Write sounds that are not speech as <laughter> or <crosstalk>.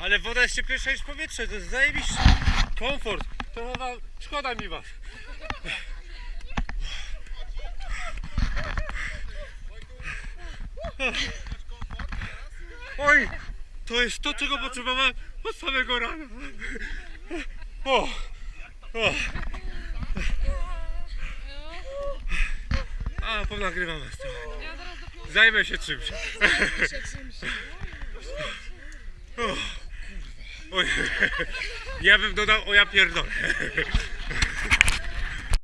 Ale woda jest cieplejsza niż powietrze, to jest zajebiście. Komfort. To chyba szkoda mi was. Oj, to jest to, czego potrzebowałem od samego rana. O, o. A, ponagrywam was. Zajmę się czymś. <laughs> Ja bym dodał, o ja pierdolę. <laughs>